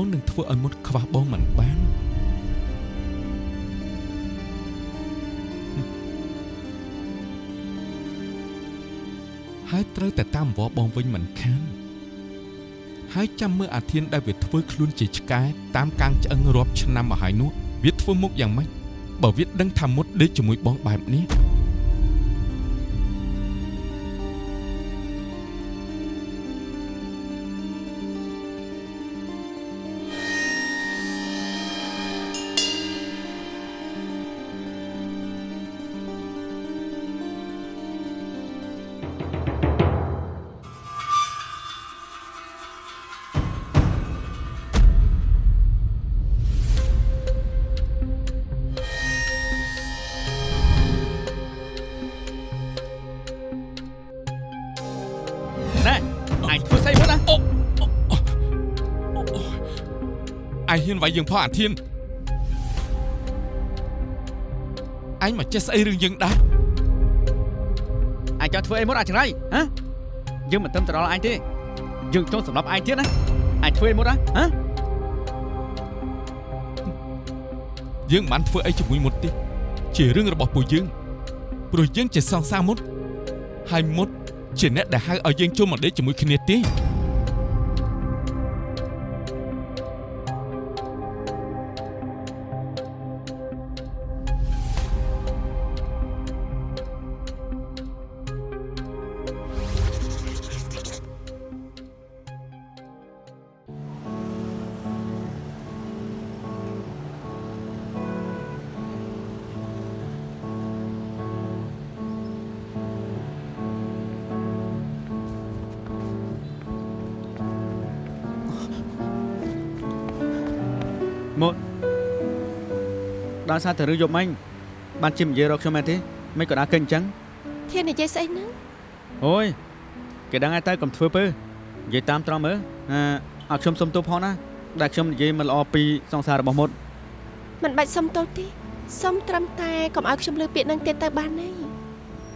បងនឹងធ្វើឲ្យមុតខ្វះបងមិនបានហើយត្រូវតែតាមវល់បងវិញមិនខានហើយចាំមើលអាធានដែលវាធ្វើខ្លួនជាឆ្កែតាមកាំងឆ្អឹងរាប់ឆ្នាំមកហើយនោះវាធ្វើមុខយ៉ាងម៉េចបើវាដឹងថាមុតដេកជាមួយបងបែបនេះ អាយហ៊ានវាយយើងផងអាធានអញមកចេះស្អីរឿងយើងដែរអញចង់ធ្វើអីមកអចង្រៃហ៎យើងមិនទៅទៅដល់អញទេយើងចង់សម្រាប់អញទៀតណាអញធ្វើអីមកណាហ៎យើងមិនបានធ្វើអីជាមួយមុតទេជារឿងរបស់ពួកយើងព្រោះយើងជាសង្សារមុតហើយមុតជាអ្នកដែលហៅឲ្យយើងចូលមកដេកជាមួយគ្នាទេ ដល់សារតែរឿងយប់មិញបានជិះនិយាយរកខ្ញុំមែនទេមិនក៏ដើរកិនអញ្ចឹងធាននិយាយស្អីហ្នឹងអូយគេដឹងហើយទៅកុំធ្វើពើនិយាយតាមត្រង់មើលអឺឲ្យខ្ញុំសុំទោសផងណាដែលខ្ញុំនិយាយមិនល្អពីសង្សាររបស់មុតមិនបាច់សុំទោសទេសុំត្រឹមតែកុំឲ្យខ្ញុំលើពាក្យហ្នឹងទៀតទៅបានទេ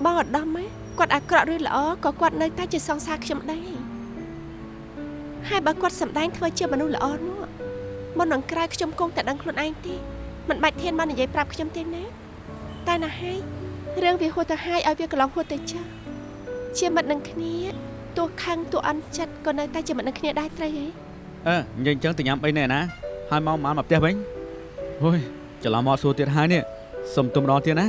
បងឧត្តមហ៎គាត់អាក្រក់ឬល្អក៏គាត់នៅតែជាសង្សារខ្ញុំដែរហើយបើគាត់សម្ដែងធ្វើជាមនុស្សល្អនោះមុននឹងក្រោយខ្ញុំគង់តែដឹងខ្លួនឯងទេ មិនបាច់ធានមកនិយាយប្រាប់ខ្ញុំទេណាតែណាហើយរឿងវាហួសទៅហើយឲ្យវាកន្លងហួសទៅចាស់ជាមិត្តនឹងគ្នាទោះខឹងទោះអន់ចិត្តក៏នៅតែជាមិត្តនឹងគ្នាដែរត្រូវហីអឺនិយាយអញ្ចឹងទៅញ៉ាំអីណែណាហើយមកមកមកផ្ទះវិញអូយច្រឡំមកសួរទៀតហើយនេះសុំទុំម្ដងទៀតណា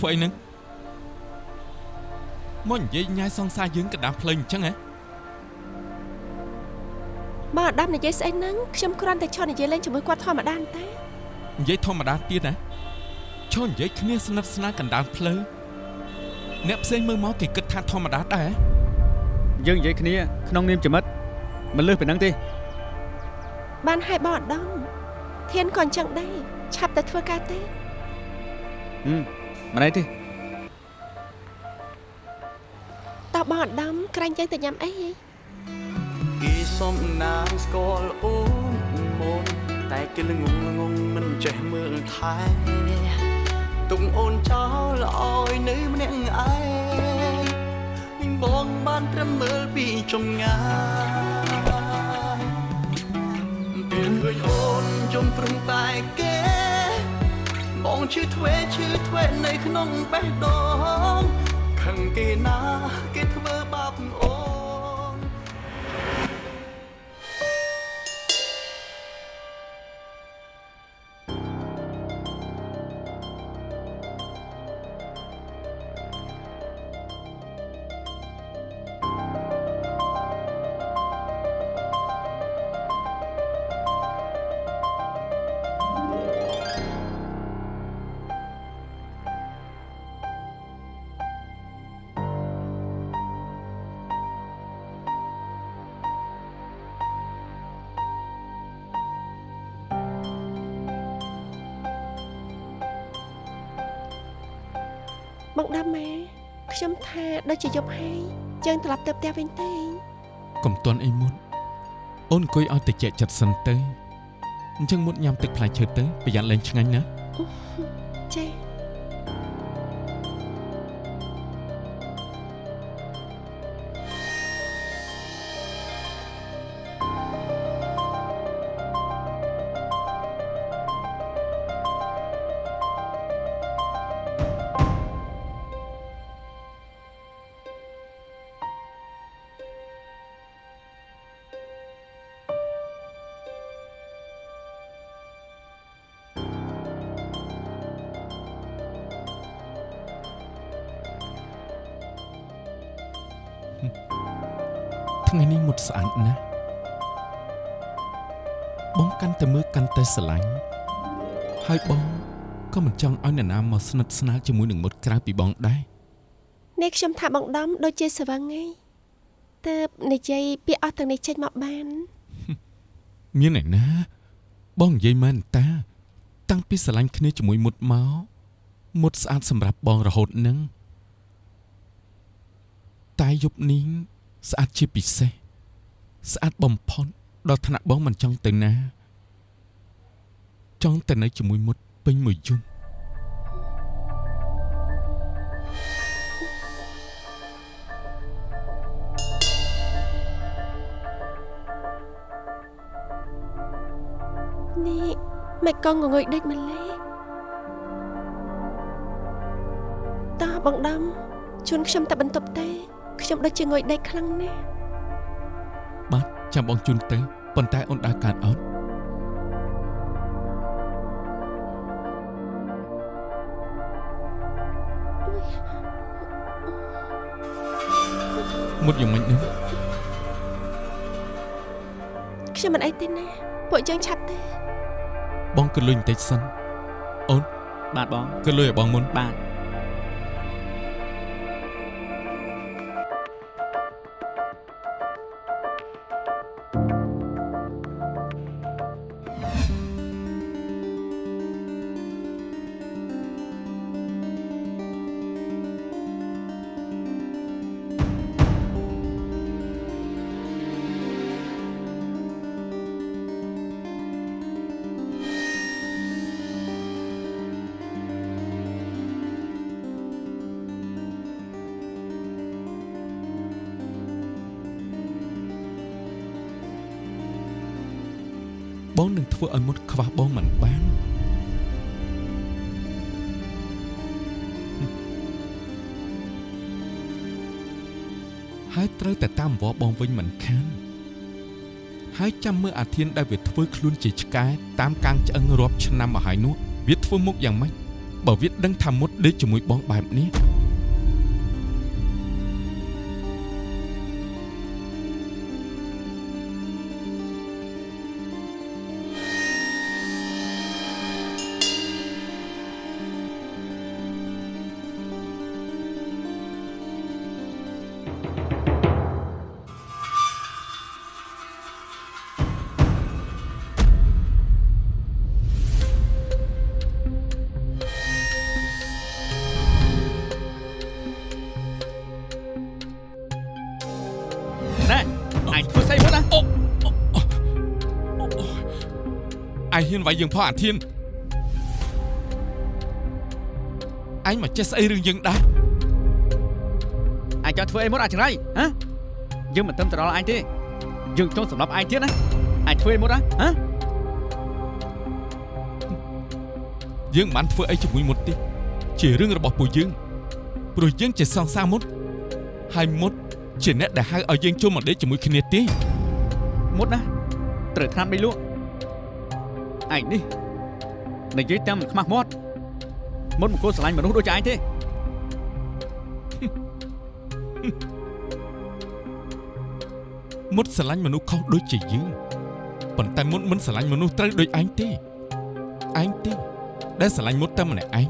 ធ្វើអីហ្នឹងមកនិយាយញ៉ាយសង្សារយើងកណ្ដាលផ្លេងអញ្ចឹងហ៎បងអាដាមនិយាយស្អីហ្នឹងខ្ញុំគ្រាន់តែឈរនិយាយលេងជាមួយគាត់ធម្មតាទេនិយាយធម្មតាទៀតណាឈរនិយាយគ្នាស្និទ្ធស្នាលកណ្ដាលផ្លូវអ្នកផ្សេងមើលមកគេគិតថាធម្មតាដែរហ៎យើងនិយាយគ្នាក្នុងនាមជាមិត្តមិនលើសពីហ្នឹងទេបានហើយបងអាដាមធានក៏អញ្ចឹងដែរឆាប់តែធ្វើការទេហឹម មិនអីទេតោះបងអាដាមក្រាញ់យើងទៅញ៉ាំអីហីគេសុំណាងស្គាល់អូនមុនតែគេល្ងងល្ងងមិនចេះមើលថែទុកអូនចោលឲ្យនៅម្នាក់ឯងវិញបងបានត្រឹមមើលពីចម្ងាយពេលឃើញអូនចំព្រឹងតែគេ បងឈឺធ្វេឈឺធ្វេនៅក្នុងបេះដូងខឹងគេណាគេធ្វើបាបអូ បងដាំម៉ែខ្ញុំថាដូចជាយប់ហើយយើងត្រឡប់ទៅផ្ទះវិញទេកុំតន់អីមុនអូនអង្គុយឲ្យតិចចិត្តសិនទៅអញ្ចឹងមុតញ៉ាំទឹកផ្លែឈើទៅប្រយ័ត្នលែងឆ្ងាញ់ណាចា៎ ស្រឡាញ់ហើយបងក៏មិនចង់ឲ្យនរណាមកស្និទ្ធស្នាលជាមួយនឹងមុតក្រៅពីបងដែរនេះខ្ញុំថាបងដំដូចជាស្វឹងឯងតើបនិយាយពាក្យអស់ទាំងនេះចេញមកបានមានឯណា បងនិយាយមែនតា តាំងពីស្រឡាញ់គ្នាជាមួយមុតមកមុតស្អាតសម្រាប់បងរហូតនឹងតែយប់នេះស្អាតជាពិសេសស្អាតបំផុតដល់ថ្នាក់បងមិនចង់ទៅណា ចង់តែនៅជាមួយមុតពេញមួយយប់នេះមិនកងងងុយដេចម្លេះតើបងដំជូនខ្ញុំទៅបន្ទប់ទេខ្ញុំដូចជាងុយដេកខ្លាំងណាស់បាទចាំបងជូនទៅប៉ុន្តែអូនដើរកាត់អត់ មុតយ៉ាងម៉េចនឹងខ្ញុំមិនអីទេណាពួកយើងឆាប់ទេបងក៏លុយបន្តិចសិនបាទបងក៏លុយឲ្យបងមុនបាទ ហើយចាំមើលអាធានដែលវាធ្វើខ្លួនជាឆ្កែតាមកាំងឆ្អឹងរាប់ឆ្នាំមកហើយនោះវាធ្វើមុខយ៉ាងម៉េចបើវាដឹងថាមុតដេកជាមួយបងបែបនេះ ហ៊ានវាយយើងផងអាធានឯងមកចេះស្អីរឿងយើងដែរអញចង់ធ្វើអីមុនអាចង្រៃហ៎យើងមិនត្រឹមត្រល់អញទេយើងចង់សម្រាប់អញទៀតណាអញធ្វើអីមុនណាហ៎យើងមិនបានធ្វើអីជាមួយមុតទេជារឿងរបស់ពួកយើងព្រោះយើងជាសង្សារមុតហើយមុតជាអ្នកដែលហៅឲ្យយើងចូលមកដេកជាមួយគ្នាទេមុតណាត្រូវថ្នាំដីលក់ ឯងនេះនិយាយតាមមិនខ្មាស់មាត់មុតមកគោលស្រឡាញ់មនុស្សដូចជាឯងទេមុតស្រឡាញ់មនុស្សខុសដូចជាយើងប៉ុន្តែមុតមិនស្រឡាញ់មនុស្សត្រូវដូចឯងទេឯងទេដែលស្រឡាញ់មុតតែម្នាក់ឯង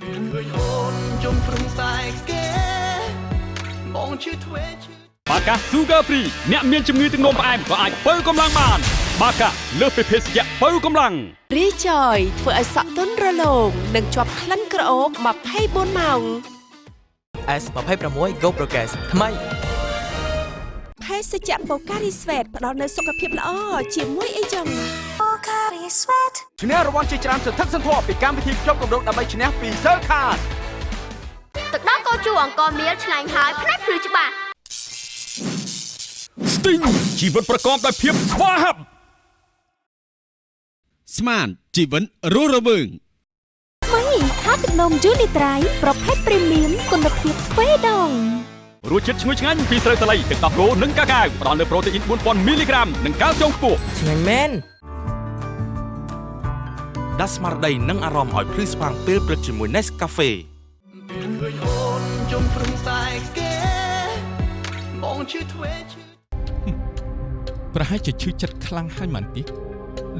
ពេលឃើញអូនជុំព្រំតែគេបងជឿធ្វេឈឺ បាកា Sugar Free អ្នកមានជំងឺទឹកនោមផ្អែមក៏អាចបើកម្លាំងបាន បាកាលើសពីភេសជ្ជៈបើកម្លាំងរីចយធ្វើឲ្យសក់ទន់រលោងនិងជាប់ក្លិនក្រអូប24ម៉ោង S26 Go Progress ថ្មីភេសជ្ជៈបូការីស្វេតផ្ដល់នូវសុខភាពល្អជាមួយអីចឹងឈ្នះរង្វាន់ជាច្រើនសន្ធឹកសន្ធាប់ពីកម្មវិធីជប់កម្រងដើម្បីឈ្នះពី Cell Card ទឹកដោះកោជូអង្គមៀលឆ្ងាញ់ហើយផ្នែកភ្លឺច្បាស់ Sting ជីវិតប្រកបដោយភាពស្វាហាប់ស្មានជីវិតរស់រវើងថ្មីថាទឹកនំយូនីត្រៃប្រភេទព្រីមៀមគុណភាពទ្វេដងរសជាតិឈ្ងុយឆ្ងាញ់ពីស្រូវសាលីទឹកដោះគោនិងកាកាវផ្ដល់នូវប្រូតេអ៊ីន4000មីលីក្រាមនិងកាល់ស្យូមខ្ពស់ឆ្ងាញ់មែនដាស់ស្មារតីនិងអារម្មណ៍ឲ្យភ្លឺស្វាងពេលព្រឹកជាមួយ Nescafe ពេលឃើញអូនជុំព្រឹងតែគេបងជឿធ្វេជឿ ប្រហែលជាឈឺចិត្តខ្លាំងហើយមិនតិច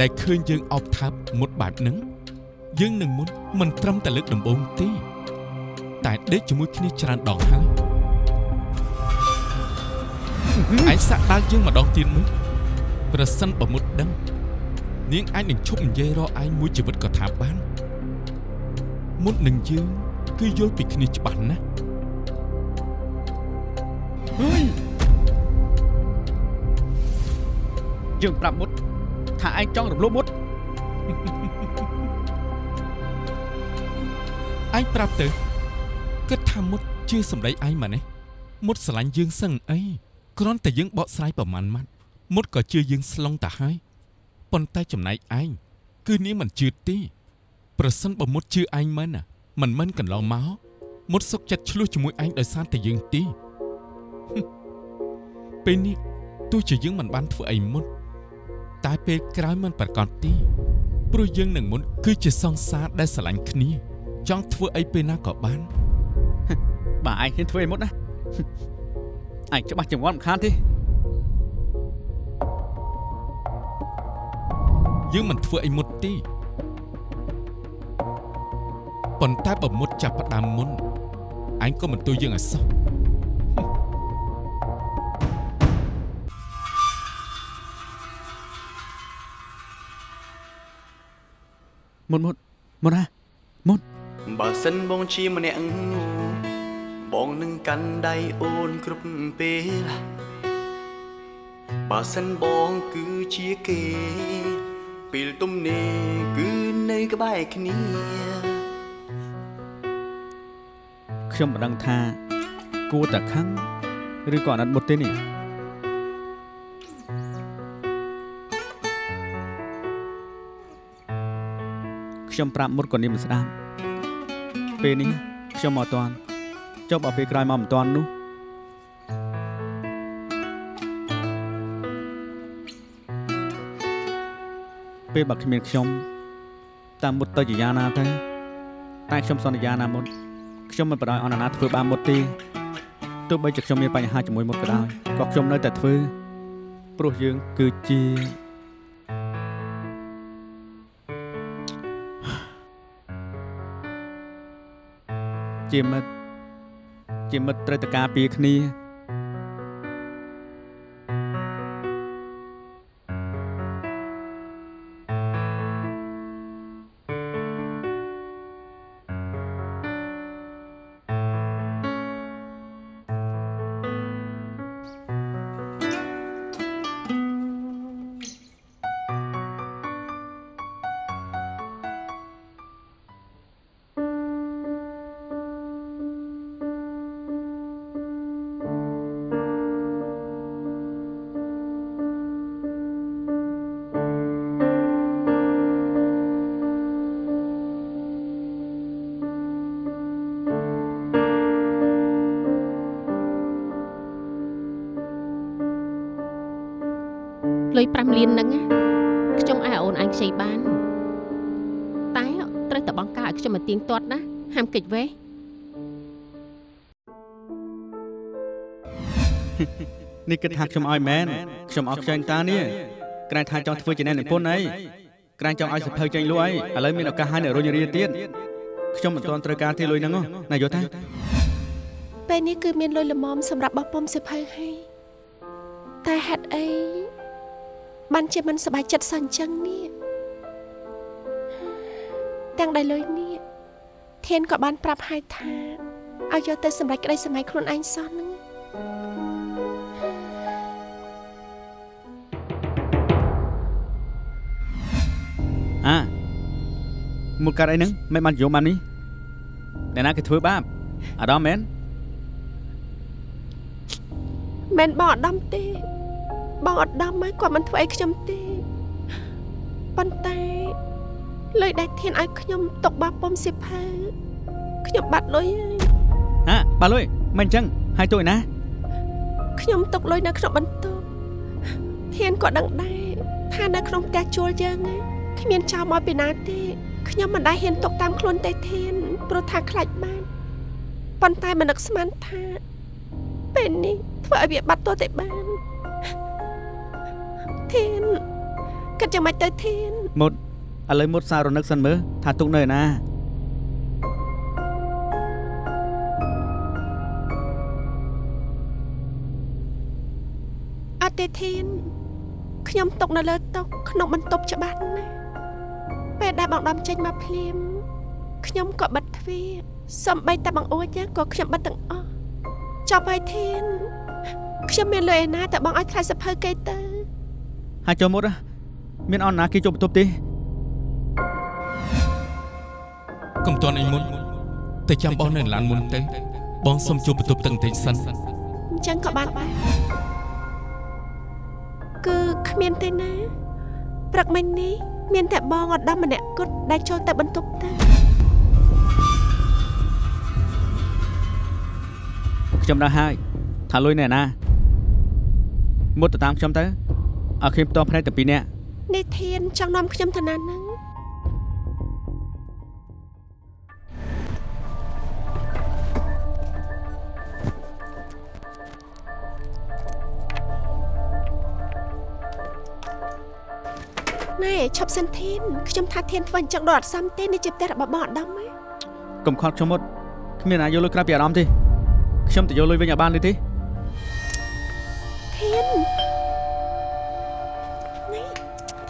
ដែលឃើញយើងអោបថើបមុតបែបហ្នឹងយើងនឹងមុនមិនត្រឹមតែលើកដំបូងទេតែដេកជាមួយគ្នាច្រើនដងហើយឯងសាក់ដាល់យើងម្ដងទៀតមើលប្រសិនបើមុតដឹងនាងអាចនឹងឈប់និយាយរកឯងមួយជីវិតក៏ថាបាន មុតនឹងយើងគឺយល់ពីគ្នាច្បាស់ណាស់ យើងប្រាប់មុតថាឯងចង់រំលោភមុតឯងប្រាប់ទៅគិតថាមុតជឿសម្ដីឯងម៉ានេះមុតស្រឡាញ់យើងសឹងអីគ្រាន់តែយើងបកស្រាយប្រមាណម៉ាត់មុតក៏ជឿយើងស្លងតាហើយប៉ុន្តែចំណែកឯងគឺនាងមិនជឿទេប្រសិនបើមុតជឿឯងមិនណាមិនមិនកន្លងមកមុតសុកចិត្តឆ្លោះជាមួយឯងដោយសារតែយើងទេហឹមពេលនេះទោះជាយើងមិនបានធ្វើអីមុន តែពេលក្រោយមិនប្រកាសទេព្រោះយើងនឹងមុនគឺជាសង្សារដែលស្រឡាញ់គ្នា ចង់ធ្វើអីពេលណាក៏បានបាទឯងហ៊ានធ្វើអីមុតណាឯងច្បាស់ចង្វាន់មិនខានទេយើងមិនធ្វើអីមុតទេប៉ុន្តែបើមុតចាប់ផ្ដើមមុនឯងក៏មិនទួយយើងឲ្យសោះ មុតមុតមុតណាមុតបើសិនបងជាម្នាក់បងនឹងកាន់ដៃអូនគ្រប់ពេលបើសិនបងគឺជាគេពេលទំនេរគឺនៅក្បែរគ្នាខ្ញុំមិនដឹងថាគួរតែខឹងឬក៏អាណិតមុតទេនេះ ខ្ញុំប្រាប់មុតក៏នាងមិនស្ដាប់ពេលនេះខ្ញុំមកអត់តាន់ចុះបើពេលក្រោយមកមិនតាន់នោះពេលបើគ្មានខ្ញុំតាមមុតទៅជាយ៉ាងណាទៅតែខ្ញុំសន្យាណាមុតខ្ញុំមិនបដ ாய் អនណាធ្វើបានមុតទេទោះបីជាខ្ញុំមានបញ្ហាជាមួយមុតក៏ដោយក៏ខ្ញុំនៅតែធ្វើព្រោះយើងគឺជា ជាមិត្តជាមិត្តត្រូវតែការពារគ្នា លុយ5លានហ្នឹងណាខ្ញុំអាចឲ្យអូនអញខ្ចីបាន តែត្រូវតែបង្ការឲ្យខ្ញុំមកទៀងទាត់ណាហាមកិច្ចវេះនេះគិតថាខ្ញុំឲ្យមែនខ្ញុំអត់ខ្ចីតានេះក្រែងថាចង់ធ្វើជាអ្នកនិពន្ធអីក្រែងចង់ឲ្យសភៅចេញលក់អីឥឡូវមានឱកាសឲ្យអ្នករុញរាទៀតខ្ញុំមិនទាន់ត្រូវការទេលុយហ្នឹងហ៎ណាយល់ទេពេលនេះគឺមានលុយល្មមសម្រាប់បោះពុំសិភៅហើយតែហេតុអី បានជាមិនសប្បាយចិត្តសោះអញ្ចឹងនេះទាំងដែលលុយនេះធានក៏បានប្រាប់ហើយថាឲ្យយកទៅសម្រេចក្តីសម័យខ្លួនឯងសោះហ្នឹងអាមុខកាត់អីហ្នឹងមិនបានយកបាននេះអ្នកណាគេធ្វើបាបអាដាមមែនមិនបងអត់ដំទេ បងអត់ដំមកគាត់មិនធ្វើអីខ្ញុំទេប៉ុន្តែលុយដែលធានឲ្យខ្ញុំຕົកបាពុំសិភៅខ្ញុំបាត់លុយហើយ អាបាទលុយមិនអញ្ចឹងហើយទួយណា ខ្ញុំຕົកលុយនៅក្នុងបន្ទប់ធានក៏ដឹងដែរថានៅក្នុងផ្ទះជួលយើងណាគ្មានចោលមកពីណាទេខ្ញុំមិនដែលហ៊ានຕົកតាមខ្លួនទេធានព្រោះថាខ្លាចបានប៉ុន្តែមិននឹកស្មានថាពេលនេះធ្វើឲ្យវាបាត់ទោះតែបាន ធានគិតយ៉ាងម៉េចទៅធានមុតឥឡូវមុតសាររនឹកសិនមើលថាទុកនៅឯណាអត់ទេធានខ្ញុំຕົកនៅលើតុក្នុងបន្ទប់ច្បាស់ណាស់ពេលដែលបងដំចេញមកភ្លាមខ្ញុំក៏បិទទ្វារសំបីតែបងអួចក៏ខ្ញុំបិទទាំងអស់ចប់ហើយធានខ្ញុំមានលុយឯណាតែបងឲ្យថ្លៃសភៅគេទៅ ហើយចូលមុតណាមានអនណាគេចូលបន្ទប់ទេកុំតន់អីមុនតែចាំបងនៅឡានមុនទៅបងសុំជួបបន្ទប់ទឹកបន្តិចសិនអញ្ចឹងក៏បានដែរគឺគ្មានទេណាព្រឹកមិញនេះមានតែបងអត់ដំម្នាក់គត់ដែលចូលទៅបន្ទប់ទៅខ្ញុំដឹងហើយថាលុយនៅឯណាមុតទៅតាមខ្ញុំទៅ ឲ្យខ្ញុំផ្ទាល់ភ្នែកតែពីរនាក់នេះធានចង់នាំខ្ញុំទៅណាហ្នឹងណែឈប់សិនធានខ្ញុំថាធានធ្វើអញ្ចឹងដល់អត់សមទេនេះជាផ្ទះរបស់បងអត់ដំហ៎កុំខត់ខ្ញុំមុតគ្មានណាយកលុយក្រៅពីអារម្មណ៍ទេខ្ញុំទៅយកលុយវិញឲ្យបានទេទេ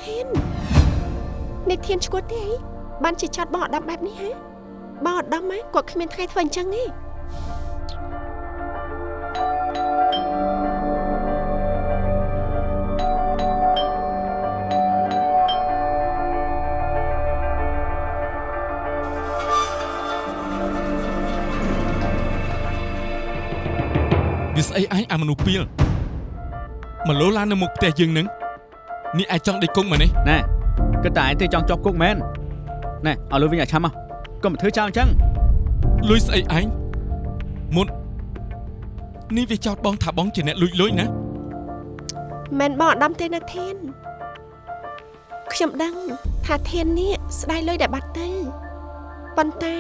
ធាននេះធានឈួតទេអីបានជាចាត់បងអត់ដំបែបនេះហ៎បងអត់ដំហ៎គាត់គ្មានថ្ងៃធ្វើអញ្ចឹងទេវាស្អីឯងអាមនុស្សពីលមកលោឡាននៅមុខផ្ទះយើងនឹង នេះអាចចង់ដេកគង់មកនេះណែគិតតែឯងទេចង់ជាប់គុកមែនណែឲ្យលុយវិញឲ្យឆាំមកកុំទៅធ្វើចោលអញ្ចឹងលុយស្អីឯងមុននេះវាចោតបងថាបងជាអ្នកលួចលុយណាមិនបងអត់ដំទេណាធានខ្ញុំដឹងថាធាននេះស្ដាយលុយដែលបាត់ទៅប៉ុន្តែ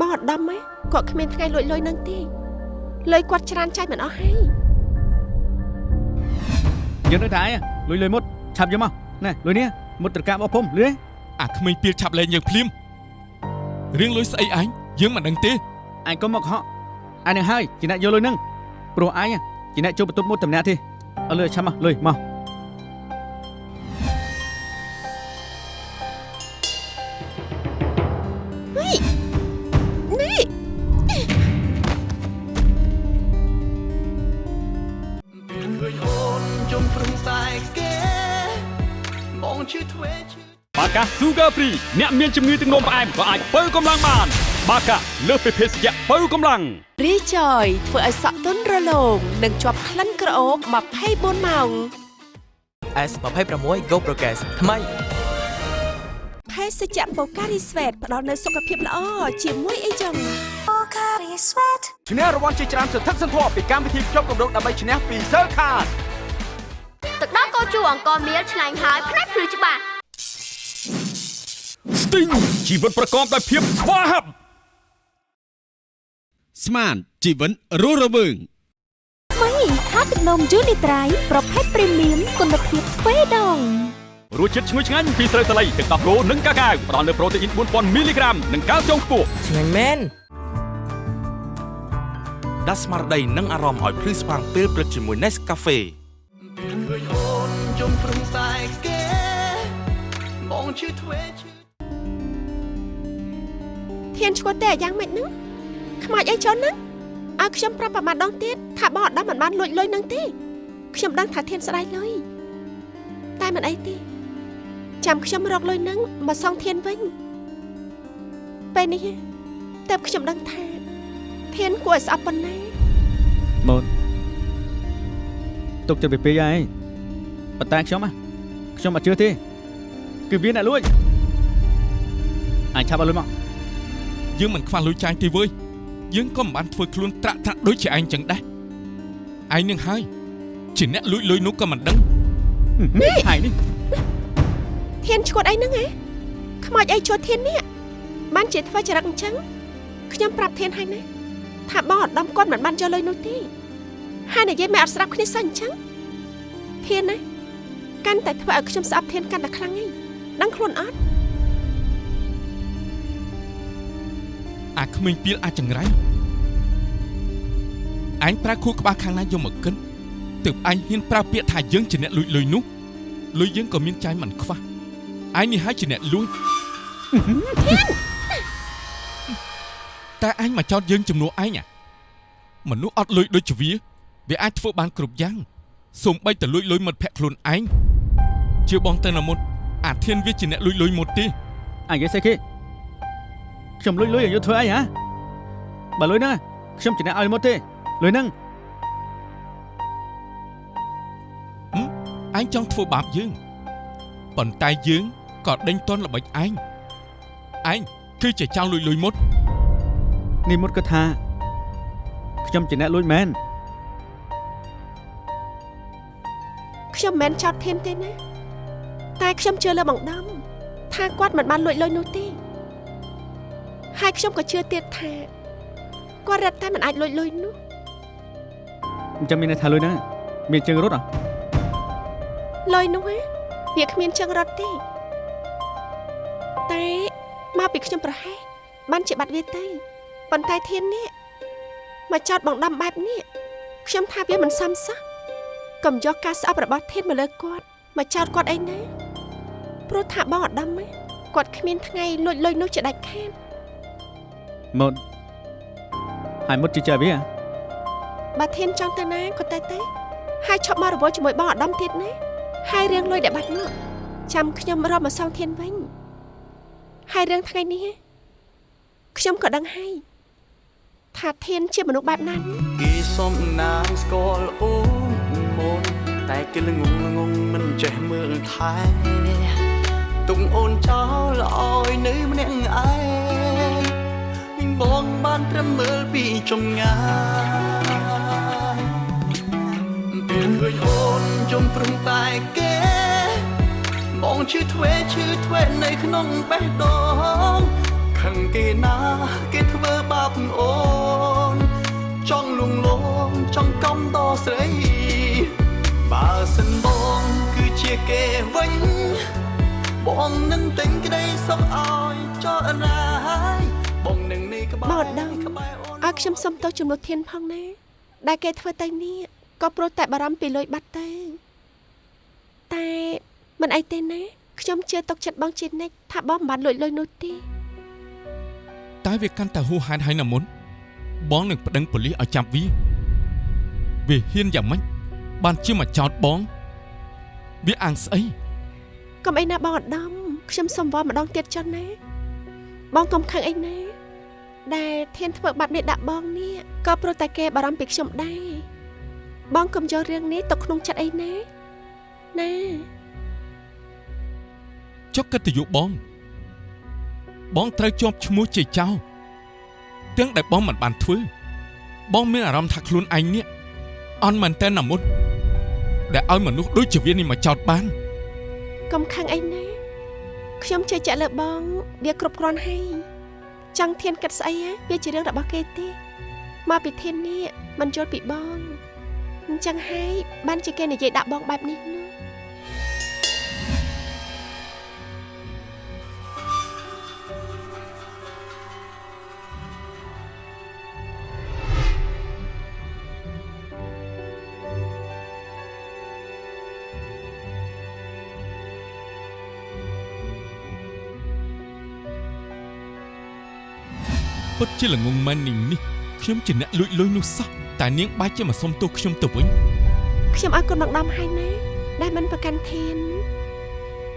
បងអត់ដំហ៎គាត់គ្មានថ្ងៃលួចលុយនឹងទេលុយគាត់ច្រើនចាយមិនអស់ហើយយើងនឹងតែឯងលុយលុយមុត ឆាប់យកមកណែលុយនេះមុតត្រកាបអស់ភុំលឿនអាក្មេងពីលឆាប់លែងយើងភ្លាមរឿងលុយស្អីឯងយើងមិនដឹងទេអញកុំមកកុហកអញនឹងហើយជាអ្នកយកលុយនឹងព្រោះអញជាអ្នកចូលបន្ទប់មុតតម្នាក់ទេឲ្យលុយឲ្យឆាប់មកលុយមក កា Sugar Free អ្នកមានជំងឺទឹកនោមផ្អែមក៏អាចបើកម្លាំងបាន បាកាលើសពីភេសជ្ជៈបើកម្លាំងរីចយធ្វើឲ្យសក់ទន់រលោងនិងជាប់ក្លិនក្រអូប24ម៉ោង S26 Go Progress ថ្មីភេសជ្ជៈបូការីស្វេតផ្ដល់នូវសុខភាពល្អជាមួយអីចឹងឈ្នះរង្វាន់ជាច្រើនសន្ធឹកសន្ធាប់ពីកម្មវិធីភ្ជាប់កម្រងដើម្បីឈ្នះពី Cell Card ទឹកដោះកោជូអង្គមៀលឆ្ងាញ់ហើយផ្នែកព្រឺច្បាស់ Sting ជីវិតប្រកបដោយភាពស្វាហាប់ស្មានជីវិតរស់រវើងថ្មីថាទឹកនំយូនីត្រៃប្រភេទព្រីមៀមគុណភាពទ្វេដងរសជាតិឈ្ងុយឆ្ងាញ់ពីស្រូវសាលីទឹកដោះគោនិងកាកាវផ្ដល់នូវប្រូតេអ៊ីន4000មីលីក្រាមនិងកាល់ស្យូមខ្ពស់ឆ្ងាញ់មែនដាស់ស្មារតីនិងអារម្មណ៍ឲ្យភ្លឺស្វាងពេលព្រឹកជាមួយ Nescafe ពេលឃើញអូនជុំព្រឹងតែឈឺធ្វេ ឈឺធានឈ្មោះទេយ៉ាងម៉េចហ្នឹងខ្មោចអីចុះហ្នឹងឲ្យខ្ញុំប្រាប់ប្រមាណដងទៀតថាបងអត់មិនបានលួចលុយហ្នឹងទេខ្ញុំដឹងថាធានស្ដាយលុយតែមិនអីទេចាំខ្ញុំរកលុយហ្នឹងមកសងធានវិញពេលនេះតែខ្ញុំដឹងថាធានគួរឲ្យស្អប់ប៉ុណ្ណាម៉ូនទុកចិត្តពីពេកហើយប៉ុន្តែខ្ញុំខ្ញុំអត់ជឿទេ គឺវាអ្នកលួចអញឆាប់ឲ្យលុយមក យើងមិនខ្វះលុយចាយទេវើយយើងក៏មិនបានធ្វើខ្លួនត្រាក់ត្រាក់ដូចជាឯងចឹងដែរឯងនឹងហើយជាអ្នកលួចលុយនោះក៏មិនដឹងហើយនេះធានឈួតអីហ្នឹងហ៎ខ្មោចអីឈួតធាននេះបានជាធ្វើចរិតអញ្ចឹងខ្ញុំប្រាប់ធានហើយណាថាបងអត់ដំគាត់មិនបានយកលុយនោះទេហើយនិយាយមិនអត់ស្ដាប់គ្នាសោះអញ្ចឹងធានណាកាន់តែធ្វើឲ្យខ្ញុំស្អប់ធានកាន់តែខ្លាំងឯងដឹងខ្លួនអត់ អាក្មេងពីលអាចចង្រៃអញប្រើខួរក្បាលខាងណាយកមកកិនទើបអញហ៊ានប្រើពាក្យថាយើងជាអ្នកលួចលុយនោះលុយយើងក៏មានចាយមិនខ្វះអញនេះហើយជាអ្នកលួចតែអញមកចោតយើងជំនួសឯងមនុស្សអត់លុយដូចជាវាវាអាចធ្វើបានគ្រប់យ៉ាងសូម្បីតែលួចលុយមិត្តភក្តិខ្លួនឯងជាបងទៅណាមុតអាធានវាជាអ្នកលួចលុយមុតទេអញនិយាយស្អីគេ ខ្ញុំលុយលុយឲ្យយកធ្វើអីហ៎បើលុយហ្នឹងខ្ញុំជាអ្នកឲ្យមុតទេលុយហ្នឹងអញចង់ធ្វើបាបយើងប៉ុន្តែយើងក៏ដេញតន់ល្បិចឯងឯងគឺជាចៅលួយលុយមុតនេះមុតគាត់ថាខ្ញុំជាអ្នកលួចមែនខ្ញុំមិនចោតធានទេណាតែខ្ញុំជឿលើបងដំថាគាត់មិនបានលួចលុយនោះទេ ហើយខ្ញុំក៏ជឿទៀតថាគាត់រត់តែមិនអាចលួចលុយនោះអញ្ចឹងមានន័យថាលុយហ្នឹងមានជើងរត់អ្ហ៎លុយនោះវាគ្មានជើងរត់ទេតែមកពីខ្ញុំប្រហែសបានជាបាត់វាទៅប៉ុន្តែធាននេះមកចោតបងដំបែបនេះខ្ញុំថាវាមិនសមសោះកុំយកការស្អប់របស់ធានមកលើគាត់មកចោតគាត់អីណាព្រោះថាបងអដំគាត់គ្មានថ្ងៃលួចលុយនោះជាដាច់ខាត មុតហើយមុតជឿវាបើធានចង់ទៅណាក៏ទៅទៅហើយឈប់មករវល់ជាមួយបងអាដាមទៀតណាហើយរឿងលុយដែលបាត់នោះចាំខ្ញុំរកមកសងធានវិញហើយរឿងថ្ងៃនេះខ្ញុំក៏ដឹងហើយថាធានជាមនុស្សបែបណាគេសុំណាងស្គាល់អូនមុនតែគេល្ងងល្ងងមិនចេះមើលថែទុកអូនចោលឲ្យនៅម្នាក់ឯង បងបានត្រឹមមើលពីចំងាយពេលឃើញអូនជុំព្រឹងតែគេបងឈឺធ្វេឈឺធ្វេនៅក្នុងបេះដូងខឹងគេណាគេធ្វើបាបអូន ចង់លងលងចង់កំដស្រីបើសិនបងគឺជាគេវិញបងនឹងទិញក្តីសុខឲ្យចោលរាយបង នឹងនេះក្បែរដឹងឲ្យខ្ញុំសុំទោសចំនួនធានផងណាដែលគេធ្វើទៅនេះក៏ព្រោះតែបារម្ភពីលុយបាត់ទៅតែមិនអីទេណាខ្ញុំជឿទុកចិត្តបងជានិច្ចថាបងមិនបានលួចលុយនោះទេតែវាកាន់តែហួសហេតុហើយណាមុនបងនឹងប្តឹងប៉ូលីសឲ្យចាប់វាវាហ៊ានយ៉ាងម៉េចបានជាមកចោតបង វាអាំងស្អីកុំអីណាបងអដំខ្ញុំសុំវល់ម្ដងទៀតចុះណាបងកុំខឹងអីណា ដែលធានធ្វើបាត់នេះដាក់បងនេះក៏ព្រោះតែគេបារម្ភពីខ្ញុំដែរបងកុំយករឿងនេះទៅក្នុងចិត្តអីណាណាចុះកិត្តិយសបង បងត្រូវជាប់ឈ្មោះជាចៅទាំងដែលបងមិនបានធ្វើ បងមានអារម្មណ៍ថាខ្លួនឯងនេះអន់មែនតើណាមុតដែលឲ្យមនុស្សដូចជាវានេះមកចោតបានកុំខឹងអីណាខ្ញុំជឿជាក់លើបង វាគ្រប់គ្រាន់ហើយ ចង់ធានគិតស្អីវាជារឿងរបស់គេទេមកពីធាននេះមិនយល់ពីបងអញ្ចឹងហើយបានជាគេនិយាយដាក់បងបែបនេះនោះ ពិតជាល្ងងមែននាងនេះខ្ញុំជាអ្នកលួចលុយនោះសោះតែនាងបែរជាមកសុំទោសខ្ញុំទៅវិញខ្ញុំឲ្យគុណមកដំហើយណាដែលមិនប្រកាន់ធាន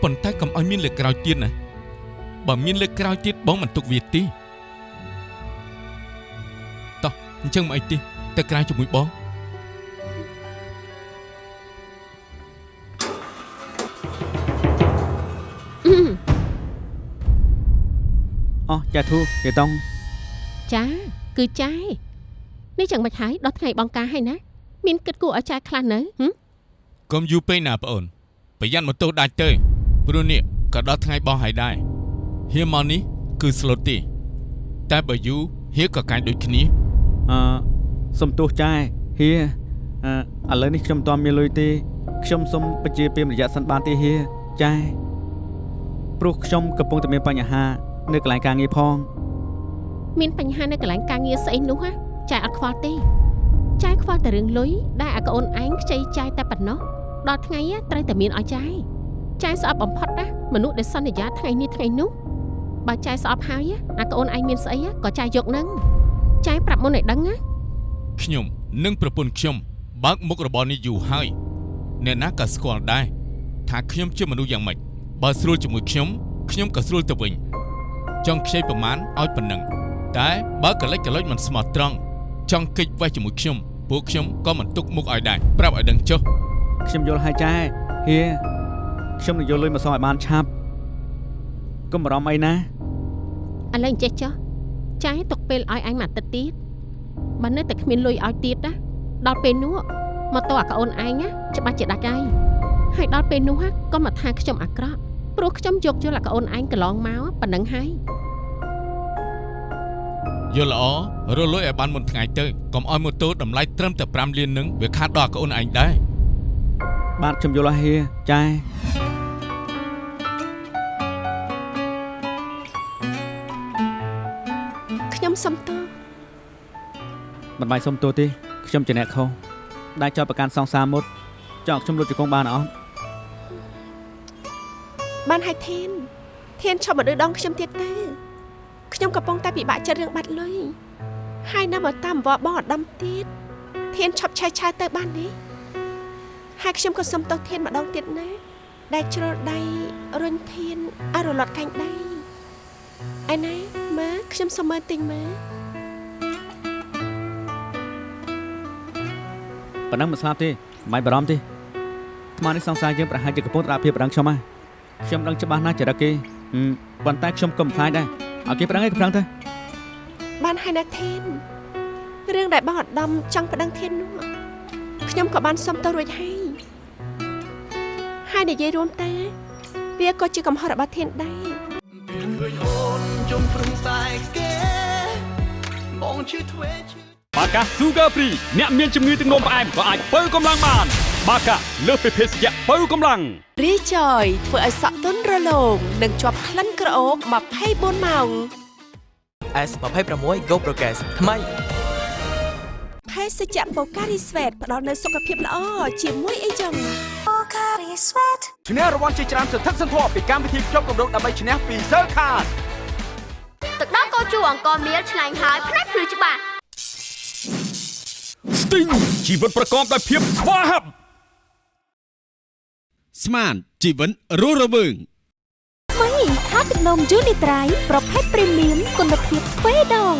ប៉ុន្តែកុំឲ្យមានលើកក្រោយទៀតណាបើមានលើកក្រោយទៀតបងមិនទុកវាទេតោះអញ្ចឹងមកអីទេទៅក្រៅជាមួយបងអោះចាធូយាយតុង ចាគឺចាយនេះចឹងមិនហើយដល់ថ្ងៃបងការហើយណាមានគិតគួរឲ្យចាយខ្លះនៅហឹមកុំយូរពេកណាប្អូនប្រយ័ត្នម៉ូតូដាច់ទៅព្រោះនេះក៏ដល់ថ្ងៃបោះហើយដែរហៀមកនេះគឺស្លូតទេតែបើយូរហៀក៏កាញ់ដូចគ្នាអឺសុំទោសចាយហៀអឺឥឡូវនេះខ្ញុំមិនទាន់មានលុយទេខ្ញុំសុំបញ្ជាពេលរយៈសិនបានទេហៀចាយព្រោះខ្ញុំកំពុងតែមានបញ្ហា នៅកន្លែងការងារផង មានបញ្ហានៅកន្លែងការងារស្អីនោះហ៎ចាយអត់ខ្វល់ទេចាយខ្វល់តែរឿងលុយដែលអាកូនឯងខ្ចីចាយតែប៉ុណ្ណោះដល់ថ្ងៃត្រូវតែមានឲ្យចាយចាយស្អប់បំផុតណាមនុស្សដែលសន្យាថ្ងៃនេះថ្ងៃនោះបើចាយស្អប់ហើយអាកូនឯងមានស្អីក៏ចាយយកនឹងចាយប្រាប់មុនឲ្យដឹងណាខ្ញុំនិងប្រពន្ធខ្ញុំបើកមុខរបរនេះយូរហើយអ្នកណាក៏ស្គាល់ដែរថាខ្ញុំជាមនុស្សយ៉ាងម៉េចបើស្រួលជាមួយខ្ញុំខ្ញុំក៏ស្រួលទៅវិញចង់ខ្ចីប្រមាណឲ្យប៉ុណ្ណឹង តែបើកលិចកលុចមិនស្មោះត្រង់ចង់កិច្ចវេះជាមួយខ្ញុំពួកខ្ញុំក៏មិនទុកមុខឲ្យដែរប្រាប់ឲ្យដឹងចុះខ្ញុំយល់ហើយចាយហៀខ្ញុំនឹងយកលុយមកសងឲ្យបានឆាប់កុំបារម្ភអីណាឥឡូវអញ្ចេះចុះចាយទុកពេលឲ្យអញមួយអាទិត្យទៀតបើនៅតែគ្មានលុយឲ្យទៀតណាដល់ពេលនោះមកតអាកូនឯងណាច្បាស់ជាដាច់ហើយហើយដល់ពេលនោះក៏មកថាខ្ញុំអាក្រក់ព្រោះខ្ញុំយកយល់អាកូនឯងកន្លងមកប៉ុណ្ណឹងហើយ យល់ល្អរលួយឲ្យបានមុនថ្ងៃទៅកុំឲ្យម៉ូតូតម្លៃត្រឹមតែ5លាននឹងវាខាតដល់កូនឯងដែរបាទខ្ញុំយល់ហើយហៀចាយខ្ញុំសុំទោសមិនបាច់សុំទោសទេខ្ញុំជាអ្នកខុសដែលចោទប្រកាន់សង្សារមុតចង់ខ្ញុំលុតជង្គង់បានអត់បានហើយធានធានឈប់មកឌឺដងខ្ញុំទៀតទៅ ខ្ញុំកំពុងតែពិបាកចិត្តរឿងបាត់លុយហើយនៅមកតាមវត្តបងអដំទៀតធានឈប់ឆែកឆាយទៅបាននេះហើយខ្ញុំក៏សុំទោសធានម្ដងទៀតណាដែលជ្រុលដៃរុញធានឲ្យរលត់កាញ់ដៃឯណាមើលខ្ញុំសុំមើលទិញមើលប៉ុណ្ណឹងមិនស្លាប់ទេមិនបាច់បារម្ភទេថ្មនេះសង្សារយើងប្រហែលជាកំពុងតែភាពប្រឹងខ្ញុំហ่ะខ្ញុំដឹងច្បាស់ណាស់ចរិតគេហឹមប៉ុន្តែខ្ញុំក៏មិនខ្លាចដែរ ឲ្យគេប្រឹងឯងក៏ប្រឹងទៅបានហើយណាធានរឿងដែលបងអដំចង់ប្តឹងធាននោះខ្ញុំក៏បានសុំទៅរួចហើយហើយនិយាយរួមទៅវាក៏ជាកំហុសរបស់ធានដែរឃើញអូនជុំប្រឹងតែគេបងជឿធ្វេជឿបាកា Sugar Free អ្នកមានជំងឺទឹកនោមផ្អែមក៏អាចបើកម្លាំងបាន បាកាលើសពីភេសជ្ជៈបើកម្លាំងរីចយធ្វើឲ្យសក់ទន់រលោងនិងជាប់ក្លិនក្រអូប24ម៉ោង S26 Go Progress ថ្មីភេសជ្ជៈបូការីស្វេតផ្ដល់នូវសុខភាពល្អជាមួយអីចឹងឈ្នះរង្វាន់ជាច្រើនសន្ធឹកសន្ធាប់ពីកម្មវិធីភ្ជាប់កម្រងដើម្បីឈ្នះពី Cell Card ទឹកដោះកោជូអង្គមៀលឆ្ងាញ់ហើយផ្នែកភ្លឺច្បាស់ Sting ជីវិតប្រកបដោយភាពស្វាហាប់ ស្មានជីវិតរស់រវើងថ្មីខាទឹកនំយូនីត្រៃប្រភេទព្រីមៀមគុណភាពទ្វេដង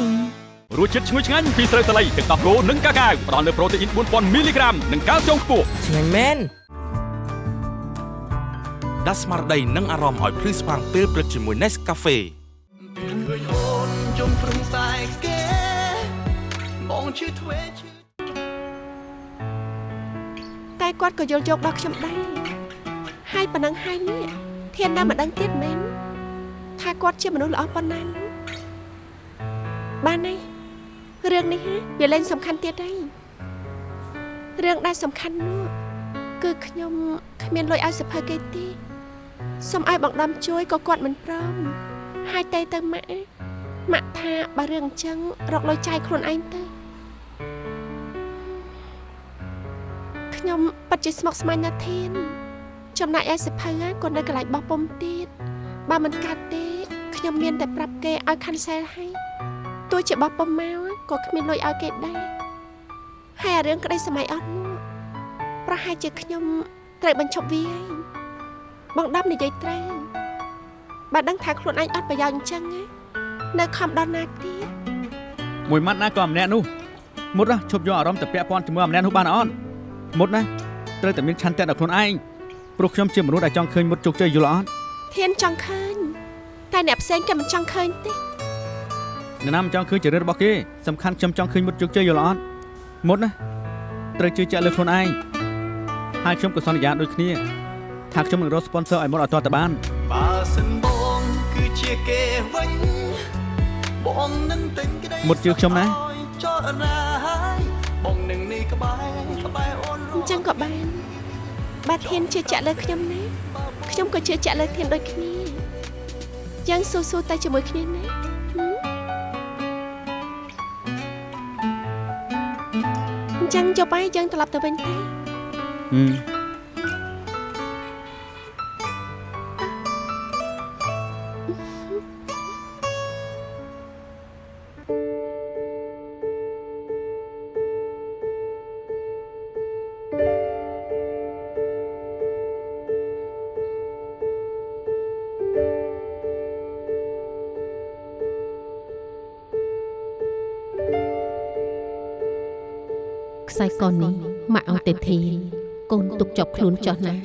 រសជាតិឈ្ងុយឆ្ងាញ់ពីស្រូវសាលីទឹកដោះគោនិងកាកាវផ្ដល់នូវប្រូតេអ៊ីន4000មីលីក្រាមនិងកាល់ស្យូមខ្ពស់ឆ្ងាញ់មែនដាស់ស្មារតីនិងអារម្មណ៍ឲ្យភ្លឺស្វាងពេលព្រឹកជាមួយ Nescafe ឃើញអូនជុំប្រឹងតែគេបងជឿធ្វេជឿតែគាត់ក៏យល់យកដល់ខ្ញុំដែរ ហើយប៉ុណ្ណឹងហើយនេះធានណាមិនដឹងទៀតមែនថាគាត់ជាមនុស្សល្អប៉ុណ្ណានោះបានហើយរឿងនេះហ៎វាលែងសំខាន់ទៀតហើយរឿងដែលសំខាន់នោះគឺខ្ញុំគ្មានលុយឲ្យសភើគេទេសូមឲ្យបងដំជួយក៏គាត់មិនព្រមហើយតែទៅម៉ាក់ម៉ាក់ថាបើរឿងអញ្ចឹងរកលុយចាយខ្លួនឯងទៅខ្ញុំពិតជាស្មុគស្មាញណាស់ធាន ចំណែកឯសិភៅក៏នៅកន្លែងបោះពុំទៀតបើមិនកាត់ទេខ្ញុំមានតែប្រាប់គេឲ្យ cancel ឲ្យទទោះជាបោះប៉ុម៉ៅក៏គ្មានលុយឲ្យគេដែរហើយអារឿងក្តីសម័យអត់នោះប្រហែលជាខ្ញុំត្រូវបញ្ឈប់វាហើយបងដាប់និយាយត្រូវបើដឹងថាខ្លួនឯងអត់ប្រយោជន៍អញ្ចឹងនៅខំដល់ណាទៀតមួយម៉ាត់ណាក៏ម្នាក់នោះមុតណាឈប់យកអារម្មណ៍ទៅពាក់ព័ន្ធជាមួយម្នាក់នោះបានអត់មុតណាត្រូវតែមានឆន្ទៈដល់ខ្លួនឯង ព្រោះខ្ញុំជាមនុស្សដែលចង់ឃើញមុតជោគជ័យយល់អត់ធានចង់ឃើញតែអ្នកផ្សេងក៏មិនចង់ឃើញទេអ្នកណាមិនចង់ឃើញចរិតរបស់គេសំខាន់ខ្ញុំចង់ឃើញមុតជោគជ័យយល់អត់មុតណាត្រូវជឿជាក់លើខ្លួនឯងហើយខ្ញុំក៏សន្យាដូចគ្នាថាខ្ញុំនឹងរក sponsor ឲ្យមុតឲ្យតតបានបើសិនបងគឺជាគេវិញបងនឹងទិញក្តីមុតជឿខ្ញុំណាចរណាហើយបងនឹងនេះក្បែរក្បែរអូនអញ្ចឹងក៏បាន បាទធានជឿជាក់លើខ្ញុំណាខ្ញុំក៏ជឿជាក់លើធានដូចគ្នាយ៉ាងស៊ូស៊ូតែជាមួយគ្នាណាអញ្ចឹងចុះបាយយើងត្រឡប់ទៅវិញទេហឹម ខ្សែកនេះម៉ាក់ឲ្យទៅធានកូនទុកជាប់ខ្លួនចោះណា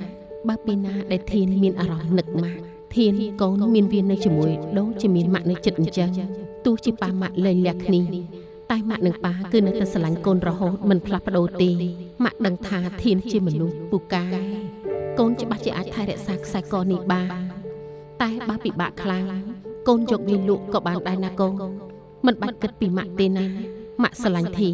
បើពីណាដែលធានមានអារម្មណ៍នឹកម៉ាក់ធានកូនមានវានៅជាមួយដូចជាមានម៉ាក់នៅចិត្តអញ្ចឹងទោះជាប៉ាម៉ាក់លែងលះគ្នាតែម៉ាក់និងប៉ាគឺនៅតែស្រឡាញ់កូនរហូតមិនផ្លាស់ប្ដូរទេម៉ាក់ដឹងថាធានជាមនុស្សពូកែកូនច្បាស់ជាអាចថែរក្សាខ្សែកនេះបានតែបើពិបាកខ្លាំងកូនយកវាលក់ក៏បានដែរណាកូនមិនបាច់គិតពីម៉ាក់ទេណាម៉ាក់ស្រឡាញ់ធី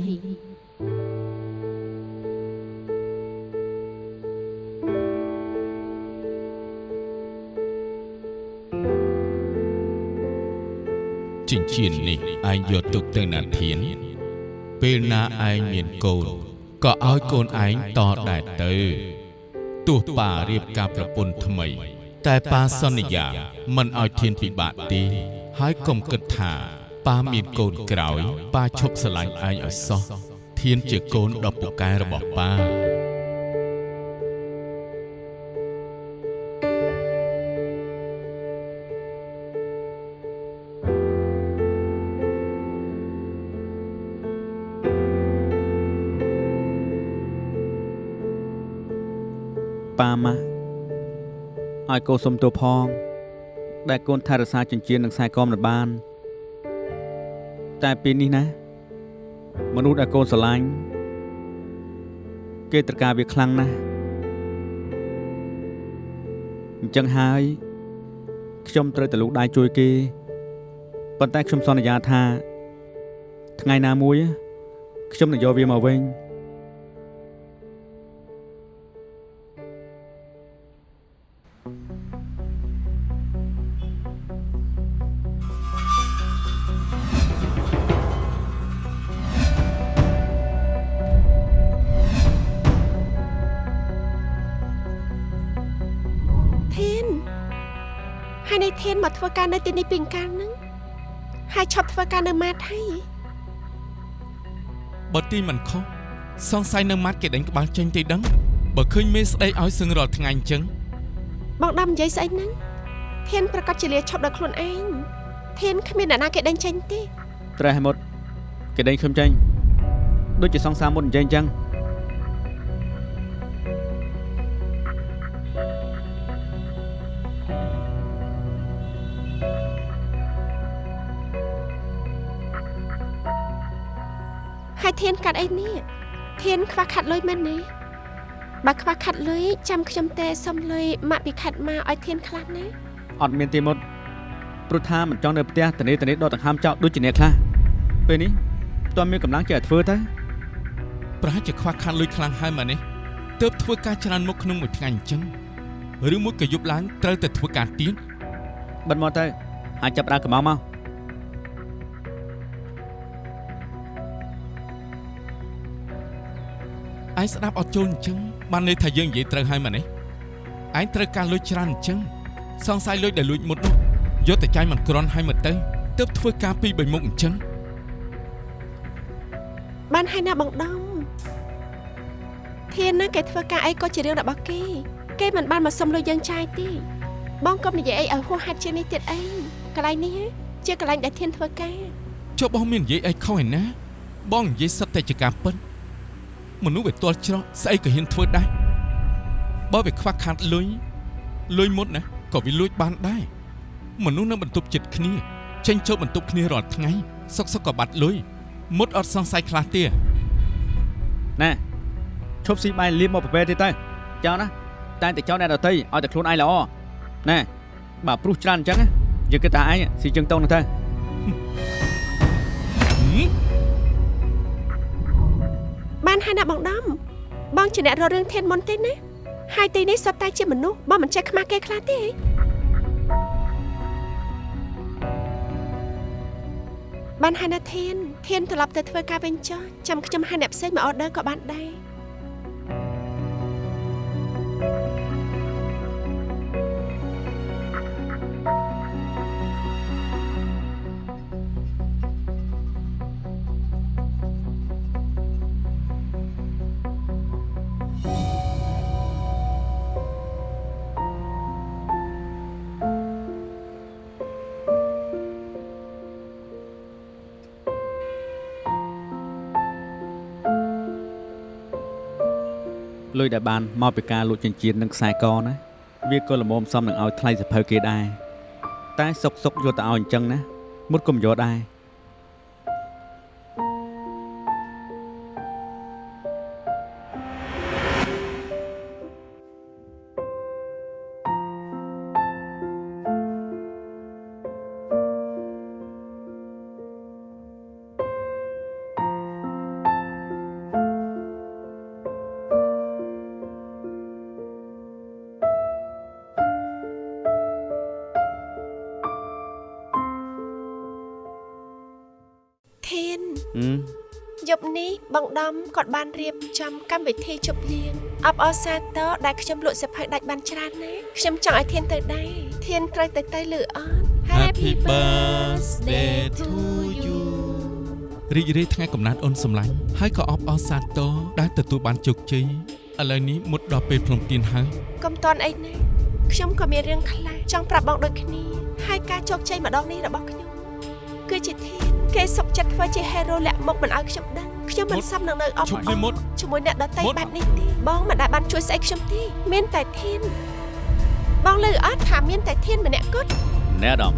ចិញ្ចៀននេះឯងយកទុកទៅណាធាន ពេលណាឯងមានកូនក៏ឲ្យកូនឯងតដែរទៅទោះប៉ារៀបការប្រពន្ធថ្មី តែប៉ាសន្យាមិនឲ្យធានពិបាកទេហើយកុំគិតថាប៉ាមានកូនក្រោយប៉ាឈប់ស្រឡាញ់ឯងឲ្យសោះធានជាកូនដ៏ពូកែរបស់ប៉ា ប៉ាម៉ាឲ្យកូនសុំទោសផង ដែលកូនថែរក្សាចិញ្ចៀននិងខ្សែកមិនបាន តែពេលនេះណា មនុស្សដែលកូនស្រឡាញ់គេត្រូវការវាខ្លាំងណាស់អញ្ចឹងហើយខ្ញុំត្រូវតែលូកដៃជួយគេប៉ុន្តែខ្ញុំសន្យាថា ថ្ងៃណាមួយខ្ញុំនឹងយកវាមកវិញ កធ្វើការនៅទីនេះពីកាលហ្នឹងហើយឈប់ធ្វើការនៅម៉ាតហើយបើទីមិនខុសសង្ស័យនៅម៉ាត់គេដេញក្បាលចេញទេដឹងបើឃើញមេស្ដីឲ្យសឹងរាល់ថ្ងៃអញ្ចឹងបងដាំនិយាយស្អីហ្នឹងធានប្រកាសជាលាឈប់ដល់ខ្លួនឯងធានគ្មានអ្នកណាគេដេញចេញទេត្រេះមុតគេដេញខ្ញុំចេញដូចជាសង្សារមុតនិយាយអញ្ចឹង ធានកាត់អីនេះធានខ្វះខាត់លុយមែនទេបើខ្វះខាត់លុយចាំខ្ញុំទេសុំលុយម៉ាក់ពីខាត់មកឲ្យធានខ្លះណាអត់មានទេមុតព្រោះថាមិនចង់នៅផ្ទះតនេតនេដកដង្ហើមចោលដូចជាអ្នកខ្លះពេលនេះតើមានកម្លាំងចេះធ្វើទៅប្រហែលជាខ្វះខាតលុយខ្លាំងហើយម៉ានេះទើបធ្វើការច្រើនមុខក្នុងមួយថ្ងៃអញ្ចឹងឬមួយក៏យប់ឡើងត្រូវតែធ្វើការទៀតបិទមកទៅអាចចាប់ដើរកំងមក ឯងស្ដាប់អត់ចូលអញ្ចឹងបានន័យថាយើងនិយាយត្រូវហើយម៉ានេះឯងត្រូវការលុយច្រើនអញ្ចឹងសង្ស័យលុយដែលលួចមុតនោះយកតែចាយមិនក្រន់ឲ្យមកទៅទើបធ្វើការពីរបីមុខអញ្ចឹងបានហើយណាបងដំធានណាគេធ្វើការអីក៏ជារឿងរបស់គេគេមិនបានមកសុំលុយយើងចាយទេបងកុំនិយាយអីឲ្យហួសហេតុជាងនេះទៀតអីកន្លែងនេះជាកន្លែងដែលធានធ្វើការចុះបងមាននិយាយអីខុសឯណាបងនិយាយសិតតែជាការពិត មនុស្សវាទាល់ច្រកស្អីក៏ហ៊ានធ្វើដែរបើវាខ្វះខាតលុយលុយមុតណាក៏វាលួចបានដែរមនុស្សនៅបន្ទប់ចិត្តគ្នាចេញចូលបន្ទប់គ្នារាល់ថ្ងៃសុកសុកក៏បាត់លុយមុតអត់សង្ស័យខ្លះទៀតណែឈប់ស៊ីបាយលៀបមកប្រពែទៀតទៅចោលណាតែតែចោលអ្នកដតីឲ្យតែខ្លួនឯងល្អណែបើព្រុសច្រើនអញ្ចឹងយើងគិតថាឯងស៊ីជើងតោងនោះទៅ បានហើយណាបងដំបងជាអ្នករករឿងធានមុនទេណាហើយទីនេះសុទ្ធតែជាមនុស្សបងមិនចេះខ្មាស់គេខ្លះទេបានហើយណាធានធានត្រឡប់ទៅធ្វើការវិញចុះចាំខ្ញុំហៅអ្នកផ្សេងមកអอเดอร์ក៏បានដែរ លុយដែលបានមកពីការលួចចិញ្ចៀននិងខ្សែកណាវាក៏ល្មមសមនឹងឲ្យថ្លៃសភៅគេដែរតែសុកសុកយកទៅឲ្យអញ្ចឹងណាមុតកុំយកដែរ កម្មវិធីជប់លៀងអបអរសាទរដែលខ្ញុំលក់សិភៅដាច់បានច្រើនណាស់ខ្ញុំចង់ឲ្យធានទៅដែរធានត្រូវទៅទៅលឺអត់ Happy birthday to you រីករាយថ្ងៃកំណើតអូនសម្លាញ់ហើយក៏អបអរសាទរដែលទទួលបានជោគជ័យឥឡូវនេះមុតដល់ពេលព្រមទានហើយកុំតន់អីណាខ្ញុំក៏មានរឿងខ្លះចង់ប្រាប់បងដូចគ្នាហើយការជោគជ័យម្ដងនេះរបស់ខ្ញុំគឺជាធានគេសុកចិត្តធ្វើជា hero លាក់មុខមិនឲ្យខ្ញុំដឹង ខ្ញុំមិនសមនឹងនៅអបអរជាមួយអ្នកដតីបែបនេះទេបងមិនដែលបានជួយស្អីខ្ញុំទេមានតែធានបងលើអត់ថាមានតែធានម្នាក់គត់ណែអាដាម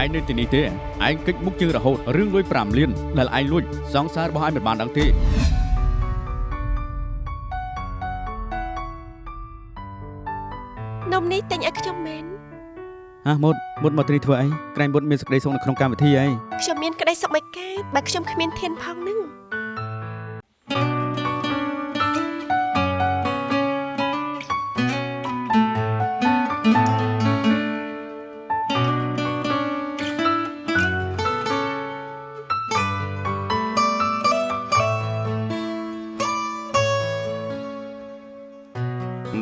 ឯងនៅទីនេះទេឯងគិតមុខជាងរហូតរឿងលុយ5លានដែលឯងលួចសង្សាររបស់ឯងមិនបានដឹងទេនំនេះទិញឲ្យខ្ញុំមែនហ่ะមុតមុតមកទីធ្វើអីក្រែងមុតមានសេចក្តីសុខនៅក្នុងកម្មវិធីអីខ្ញុំមាន ក្តីសុខមិនកើតបើខ្ញុំគ្មានធានផងនឹង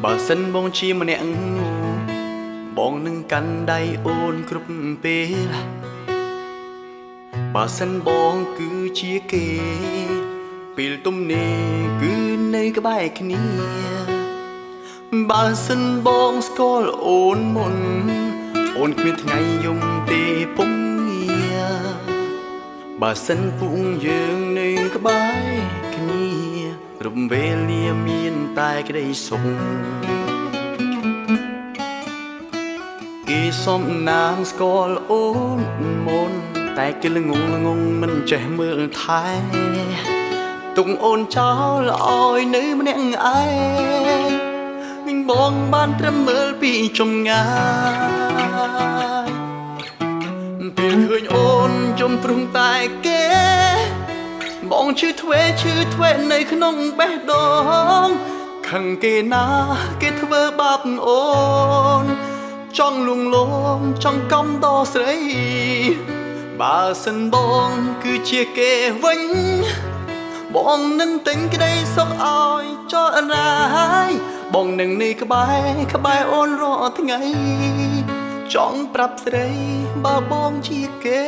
បើសិនបងជាម្នាក់បងនឹងកាន់ដៃអូនគ្រប់ពេល បើសិនបងគឺជាគេ ពេលទំនេរគឺនៅក្បែរគ្នាបើសិនបងស្គាល់អូនមុន អូនគ្មានថ្ងៃយំទេពុំងាបើសិនពុងយើងនៅក្បែរគ្នារំវេលាមានតែក្តីសុខគេសំណាងស្គាល់អូនមុន តែគេល្ងងល្ងងមិនចេះមើលថែទុកអូនចោលឲ្យនៅម្នាក់ឯងវិញបងបានត្រឹមមើលពីចំងាយពេលឃើញអូនចំព្រំតែគេបងឈឺធ្វេឈឺធ្វេនៅក្នុងបេះដូងខឹងគេណាគេធ្វើបាបអូនចង់លួងលោមចង់កំដស្រី បើសិនបងគឺជាគេវិញ បងនឹងទិញក្តីសុខឲ្យចោលរាយបងនឹងនេះក្បែរក្បែរអូនរាល់ថ្ងៃ ចង់ប្រាប់ស្រីបើបងជាគេ